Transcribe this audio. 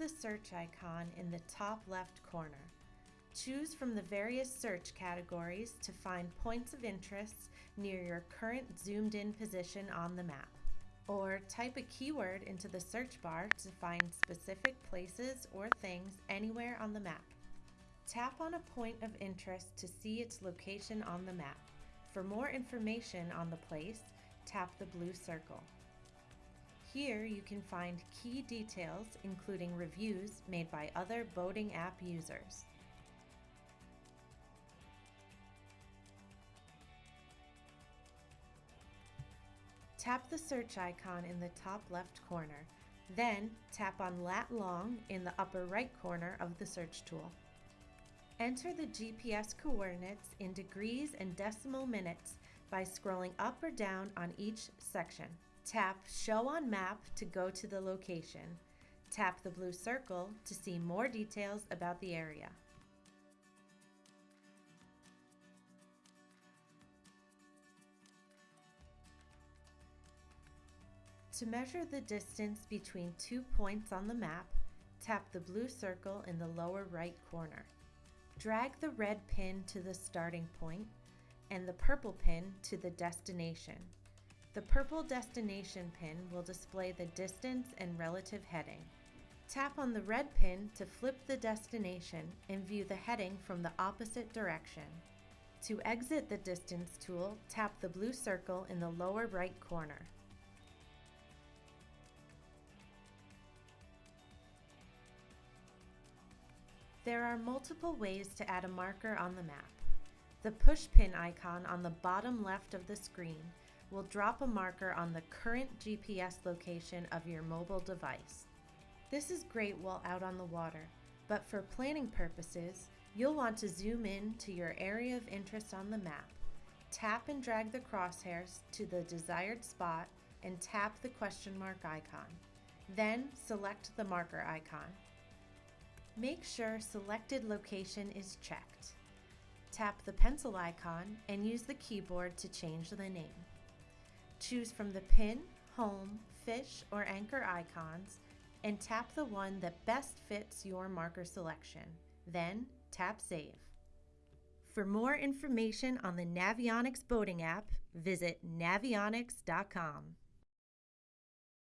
the search icon in the top left corner. Choose from the various search categories to find points of interest near your current zoomed in position on the map. Or type a keyword into the search bar to find specific places or things anywhere on the map. Tap on a point of interest to see its location on the map. For more information on the place, tap the blue circle. Here you can find key details including reviews made by other boating app users. Tap the search icon in the top left corner, then tap on lat long in the upper right corner of the search tool. Enter the GPS coordinates in degrees and decimal minutes by scrolling up or down on each section. Tap Show on Map to go to the location. Tap the blue circle to see more details about the area. To measure the distance between two points on the map, tap the blue circle in the lower right corner. Drag the red pin to the starting point and the purple pin to the destination. The purple destination pin will display the distance and relative heading. Tap on the red pin to flip the destination and view the heading from the opposite direction. To exit the distance tool, tap the blue circle in the lower right corner. There are multiple ways to add a marker on the map. The pushpin icon on the bottom left of the screen will drop a marker on the current GPS location of your mobile device. This is great while out on the water, but for planning purposes, you'll want to zoom in to your area of interest on the map. Tap and drag the crosshairs to the desired spot and tap the question mark icon. Then select the marker icon. Make sure selected location is checked. Tap the pencil icon and use the keyboard to change the name. Choose from the pin, home, fish, or anchor icons and tap the one that best fits your marker selection. Then tap Save. For more information on the Navionics boating app, visit navionics.com.